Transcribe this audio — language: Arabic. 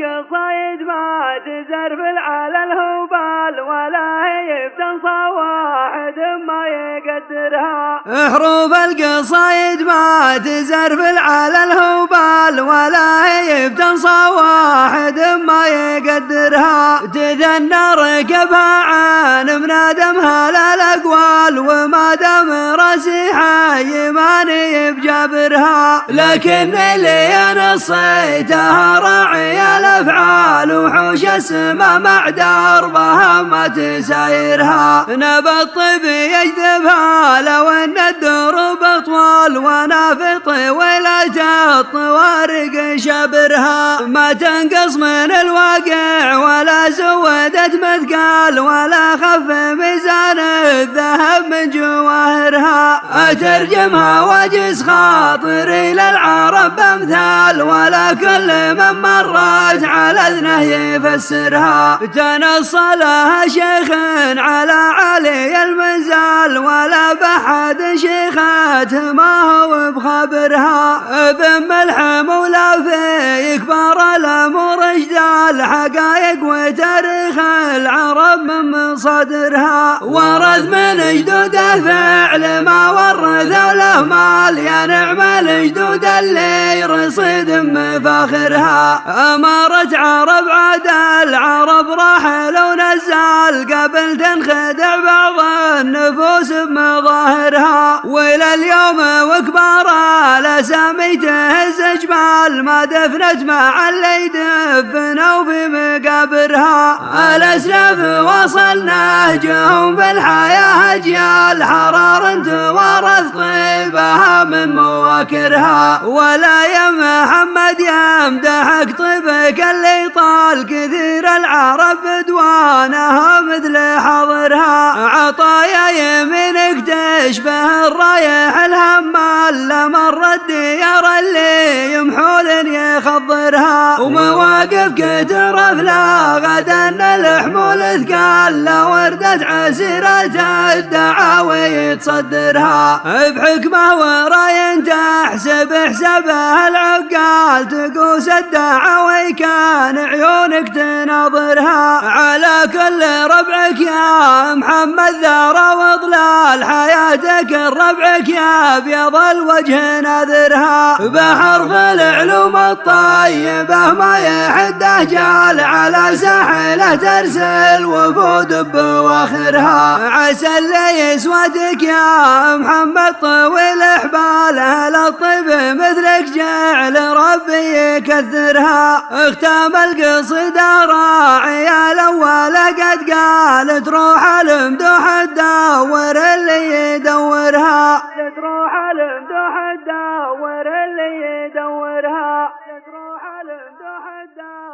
القصايد ما تزرف على الهبال ولا هي بتنصى واحد ما يقدرها. حروف القصايد ما تزرف على الهبال ولا هي بتنصى واحد ما يقدرها. تذنى ركبها عن منادمها للأقوال وما دام راسي حي ماني بجبرها. لكن اللي نصيتها راعي الأفعال وحوش السما مع دربها ما تسايرها. نبى الطيب الطوارق شبرها ما تنقص من الواقع ولا زودت مثقال ولا خف ميزان الذهب من جواهرها. أترجمها واجز خاطري للعرب بأمثال ولا كل من مرت على اذنه يفسرها. تنصلها شيخ على علي المنزال ولا بحد شيخات ما بخبرها ملحم ولا في كبار الأمور جدال حقايق وتاريخ العرب من مصادرها ورث من جدوده فعل ما ورثوا له مال يا نعم الجدود اللي رصيد مفاخرها. امارة عرب عاد العرب راحل ونزال قبل تنخدع بعض النفوس بمظاهرها. وإلى اليوم وكبار الاسامي تهز جبال ما دفنت مع اللي يدفنوا في مقابرها الاسلاف وصل نهجهم بالحياة أجيال حرار توارث طيبها من مواكرها. ولا يا محمد يمدحك طيبك اللي طال كثير العرب بدوانها مثل حضرها. تشبه الرايح الهمال لمر الديار اللي يمحول يخضرها ومواقف كتر افلا غدا الحمول ثقال لا وردت عسيرة الدعاوي تصدرها بحكمة وراي تحسب حسابها العقال تقوس الدعاوي كان عيونك تناظرها. على كل ربعك يا محمد ذرى وضلال حياتك ربعك يا بيض الوجه ناذرها. بحرف العلوم الطيبة ما يحده جال على ساحله ترسل وفود بواخرها. اللي يسودك يا محمد طويل حباله للطيب مثلك جعل ربي يكثرها. اختام القصيدة راعي قد قالت روح المدوح تدور اللي يدورها. تروح المدوح تدور اللي يدورها. تروح المدوح تدور